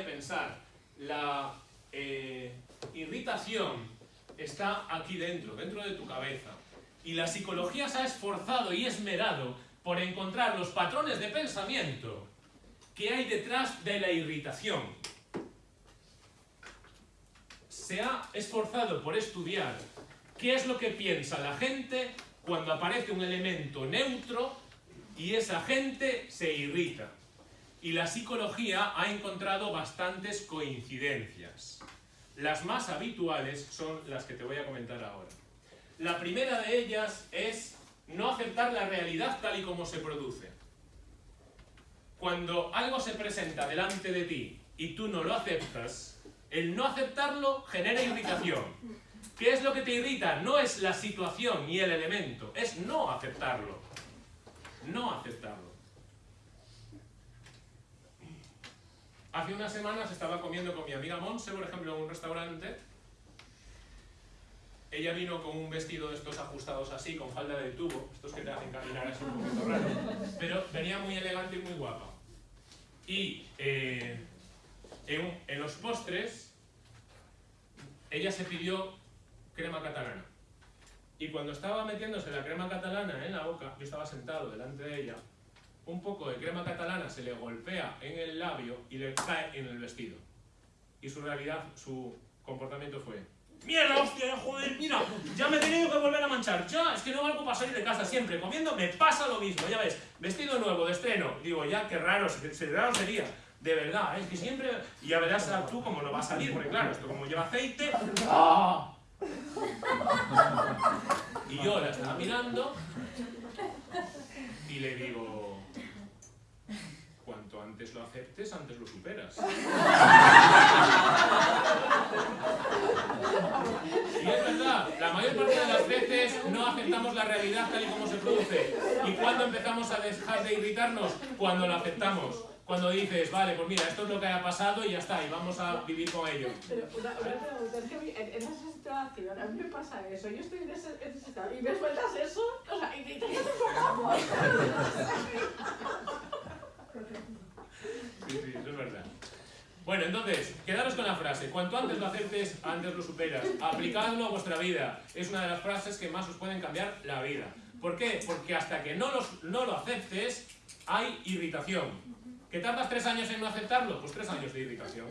pensar. La eh, irritación está aquí dentro, dentro de tu cabeza. Y la psicología se ha esforzado y esmerado por encontrar los patrones de pensamiento que hay detrás de la irritación. Se ha esforzado por estudiar qué es lo que piensa la gente cuando aparece un elemento neutro y esa gente se irrita. Y la psicología ha encontrado bastantes coincidencias. Las más habituales son las que te voy a comentar ahora. La primera de ellas es no aceptar la realidad tal y como se produce. Cuando algo se presenta delante de ti y tú no lo aceptas, el no aceptarlo genera irritación. ¿Qué es lo que te irrita? No es la situación ni el elemento, es no aceptarlo. No aceptarlo. Hace unas semanas estaba comiendo con mi amiga Monse, por ejemplo, en un restaurante. Ella vino con un vestido de estos ajustados así, con falda de tubo, estos que te hacen caminar así un poquito raro, pero venía muy elegante y muy guapa. Y eh, en, en los postres, ella se pidió crema catalana. Y cuando estaba metiéndose la crema catalana en la boca, yo estaba sentado delante de ella, un poco de crema catalana se le golpea en el labio y le cae en el vestido. Y su realidad, su comportamiento fue ¡Mierda, hostia, joder, mira! Ya me he tenido que volver a manchar. Ya, es que no valgo para salir de casa siempre. Comiendo me pasa lo mismo, ya ves. Vestido nuevo, de estreno. Digo, ya, qué raro, se raro sería. De verdad, es que siempre... Y ya verás tú cómo no va a salir, porque claro, esto como lleva aceite... ¡Ah! Y yo la estaba mirando y le digo, antes lo aceptes, antes lo superas. Y es verdad, la mayor parte de las veces no aceptamos la realidad tal y como se produce. ¿Y cuando empezamos a dejar de irritarnos? Cuando lo aceptamos. Cuando dices, vale, pues mira, esto es lo que ha pasado y ya está, y vamos a vivir con ello. Pero una, una pregunta, es que a mí, en, esa situación, a mí me pasa eso, yo estoy en ese estado y me sueltas eso, o sea, y te te enfocamos. Sí, sí, eso es verdad. Bueno, entonces, quedaros con la frase. Cuanto antes lo aceptes, antes lo superas. Aplicadlo a vuestra vida. Es una de las frases que más os pueden cambiar la vida. ¿Por qué? Porque hasta que no, los, no lo aceptes, hay irritación. ¿Que tardas tres años en no aceptarlo? Pues tres años de irritación.